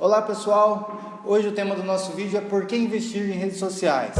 Olá pessoal, hoje o tema do nosso vídeo é por que investir em redes sociais.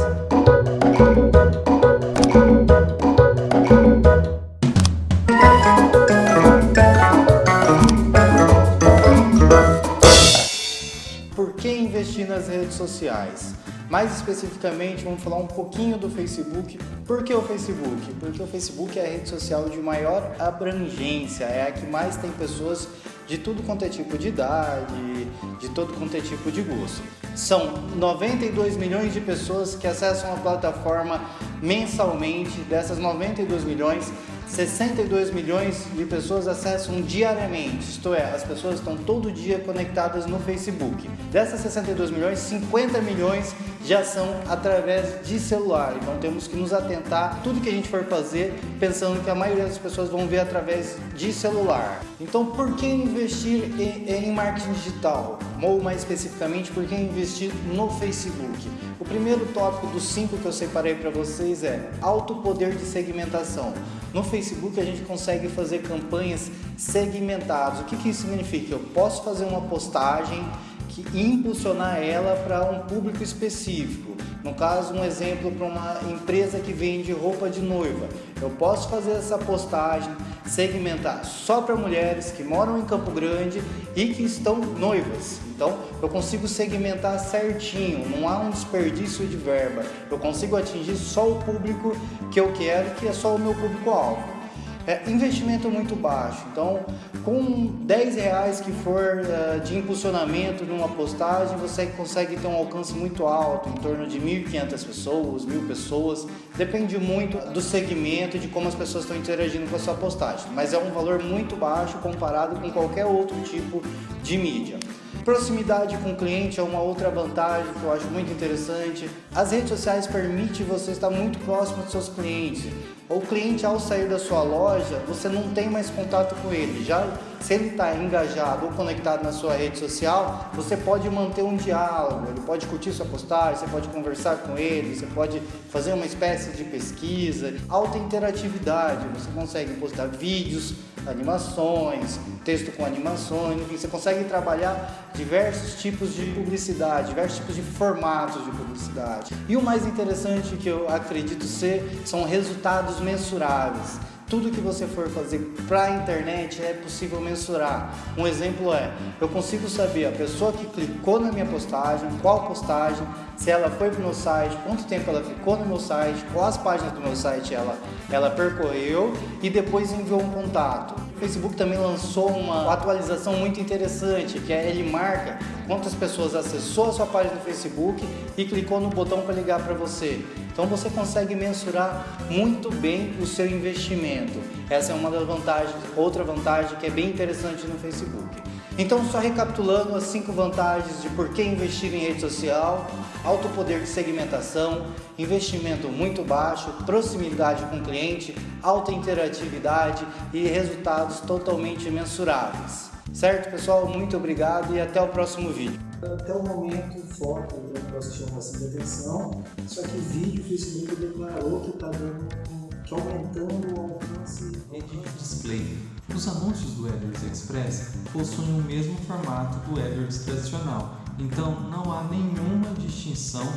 Por que investir nas redes sociais? Mais especificamente, vamos falar um pouquinho do Facebook. Por que o Facebook? Porque o Facebook é a rede social de maior abrangência, é a que mais tem pessoas de tudo quanto é tipo de idade, de todo quanto é tipo de gosto. São 92 milhões de pessoas que acessam a plataforma mensalmente. Dessas 92 milhões, 62 milhões de pessoas acessam diariamente, isto é, as pessoas estão todo dia conectadas no Facebook. Dessas 62 milhões, 50 milhões já são através de celular. Então temos que nos atentar tudo que a gente for fazer pensando que a maioria das pessoas vão ver através de celular. Então por que investir em, marketing digital? Ou mais especificamente, por que investir no Facebook? O primeiro tópico dos cinco que eu separei para vocês é alto poder de segmentação. No Facebook a gente consegue fazer campanhas segmentadas. O que, que isso significa? Eu posso fazer uma postagem que impulsionar ela para um público específico. No caso, um exemplo para uma empresa que vende roupa de noiva. Eu posso fazer essa postagem, segmentar só para mulheres que moram em Campo Grande e que estão noivas. Então, eu consigo segmentar certinho, não há um desperdício de verba. Eu consigo atingir só o público que eu quero, que é só o meu público-alvo. É, investimento muito baixo, então com 10 reais que for uh, de impulsionamento numa postagem, você consegue ter um alcance muito alto, em torno de 1.500 pessoas, 1.000 pessoas, depende muito do segmento, de como as pessoas estão interagindo com a sua postagem, mas é um valor muito baixo comparado com qualquer outro tipo de mídia. Proximidade com o cliente é uma outra vantagem que eu acho muito interessante. As redes sociais permitem você estar muito próximo dos seus clientes. O cliente, ao sair da sua loja, você não tem mais contato com ele. Já se ele está engajado ou conectado na sua rede social, você pode manter um diálogo, ele pode curtir sua postagem, você pode conversar com ele, você pode fazer uma espécie de pesquisa. Alta interatividade, você consegue postar vídeos, animações, texto com animações, enfim, você consegue trabalhar diversos tipos de publicidade, diversos tipos de formatos de publicidade. E o mais interessante que eu acredito ser são resultados mensuráveis. Tudo que você for fazer para a internet é possível mensurar. Um exemplo é, eu consigo saber a pessoa que clicou na minha postagem, qual postagem, se ela foi para o meu site, quanto tempo ela ficou no meu site, quais páginas do meu site ela, ela percorreu e depois enviou um contato. Facebook também lançou uma atualização muito interessante, que é ele marca quantas pessoas acessou a sua página do Facebook e clicou no botão para ligar para você. Então você consegue mensurar muito bem o seu investimento. Essa é uma das vantagens, outra vantagem que é bem interessante no Facebook. Então, só recapitulando as cinco vantagens de por que investir em rede social, alto poder de segmentação, investimento muito baixo, proximidade com o cliente, alta interatividade e resultados totalmente mensuráveis. Certo, pessoal? Muito obrigado e até o próximo vídeo. Até o momento, foto eu assisti bastante atenção, só que vídeo o Facebook declarou que está dando que aumentando o alcance. Edit Display. Os anúncios do AdWords Express possuem o mesmo formato do AdWords tradicional, então não há nenhuma distinção.